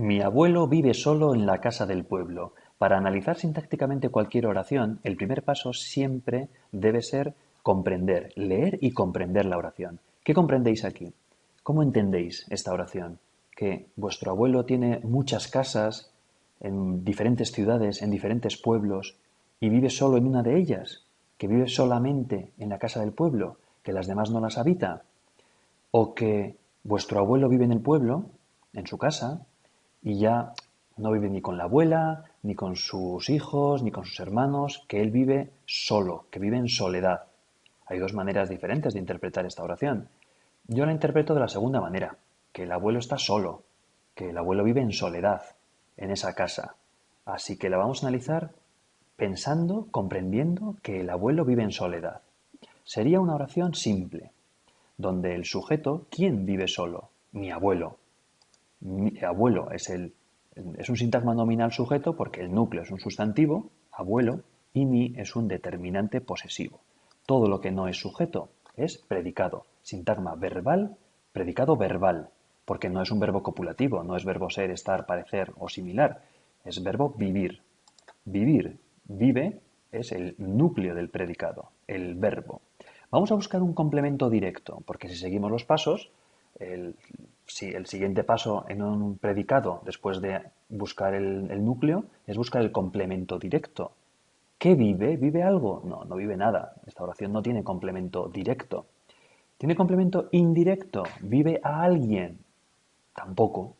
Mi abuelo vive solo en la casa del pueblo. Para analizar sintácticamente cualquier oración, el primer paso siempre debe ser comprender, leer y comprender la oración. ¿Qué comprendéis aquí? ¿Cómo entendéis esta oración? Que vuestro abuelo tiene muchas casas en diferentes ciudades, en diferentes pueblos, y vive solo en una de ellas, que vive solamente en la casa del pueblo, que las demás no las habita, o que vuestro abuelo vive en el pueblo, en su casa, y ya no vive ni con la abuela, ni con sus hijos, ni con sus hermanos, que él vive solo, que vive en soledad. Hay dos maneras diferentes de interpretar esta oración. Yo la interpreto de la segunda manera, que el abuelo está solo, que el abuelo vive en soledad, en esa casa. Así que la vamos a analizar pensando, comprendiendo que el abuelo vive en soledad. Sería una oración simple, donde el sujeto, ¿quién vive solo? Mi abuelo. Mi abuelo es, el, es un sintagma nominal sujeto porque el núcleo es un sustantivo, abuelo, y mi es un determinante posesivo. Todo lo que no es sujeto es predicado. Sintagma verbal, predicado verbal, porque no es un verbo copulativo, no es verbo ser, estar, parecer o similar, es verbo vivir. Vivir, vive, es el núcleo del predicado, el verbo. Vamos a buscar un complemento directo, porque si seguimos los pasos, el, si el siguiente paso en un predicado, después de buscar el, núcleo, es buscar el complemento directo. ¿Qué vive? ¿Vive algo? No, no vive nada. Esta oración no tiene complemento directo. ¿Tiene complemento indirecto? ¿Vive a alguien? Tampoco.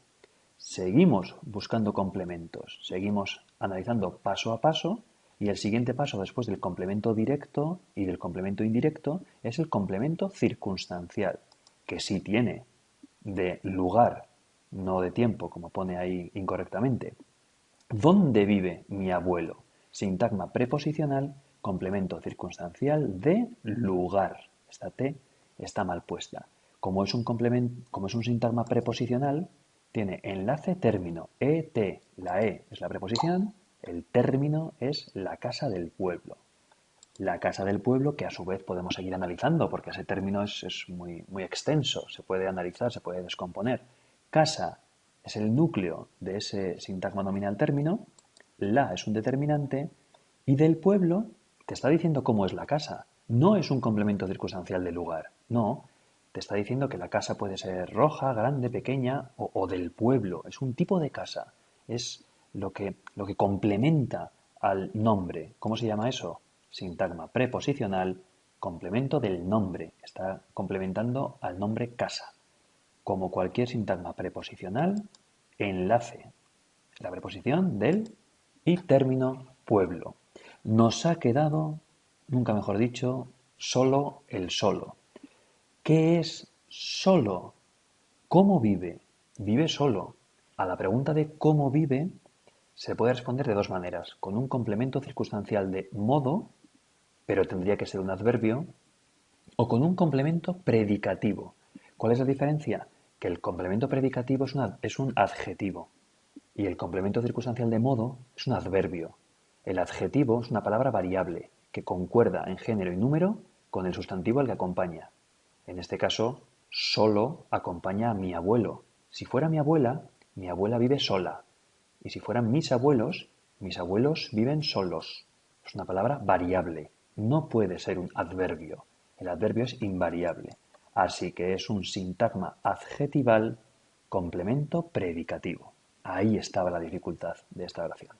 Seguimos buscando complementos, seguimos analizando paso a paso y el siguiente paso después del complemento directo y del complemento indirecto es el complemento circunstancial, que sí tiene de lugar, no de tiempo, como pone ahí incorrectamente. ¿Dónde vive mi abuelo? Sintagma preposicional, complemento circunstancial de lugar. Esta T está mal puesta. Como es un, complemento, como es un sintagma preposicional, tiene enlace término. ET, la E es la preposición, el término es la casa del pueblo la casa del pueblo, que a su vez podemos seguir analizando, porque ese término es, muy, muy extenso, se puede analizar, se puede descomponer. Casa es el núcleo de ese sintagma nominal término, la es un determinante, y del pueblo te está diciendo cómo es la casa. No es un complemento circunstancial del lugar, no. Te está diciendo que la casa puede ser roja, grande, pequeña o, o del pueblo. Es un tipo de casa. Es lo que, lo que complementa al nombre. ¿Cómo se llama eso? Sintagma preposicional, complemento del nombre. Está complementando al nombre casa. Como cualquier sintagma preposicional, enlace. La preposición del y término pueblo. Nos ha quedado, nunca mejor dicho, solo el solo. ¿Qué es solo? ¿Cómo vive? Vive solo. A la pregunta de cómo vive se puede responder de dos maneras, con un complemento circunstancial de modo pero tendría que ser un adverbio, o con un complemento predicativo. ¿Cuál es la diferencia? Que el complemento predicativo es, es un adjetivo y el complemento circunstancial de modo es un adverbio. El adjetivo es una palabra variable que concuerda en género y número con el sustantivo al que acompaña. En este caso, solo acompaña a mi abuelo. Si fuera mi abuela, mi abuela vive sola. Y si fueran mis abuelos, mis abuelos viven solos. Es una palabra variable no puede ser un adverbio. El adverbio es invariable. Así que es un sintagma adjetival complemento predicativo. Ahí estaba la dificultad de esta oración.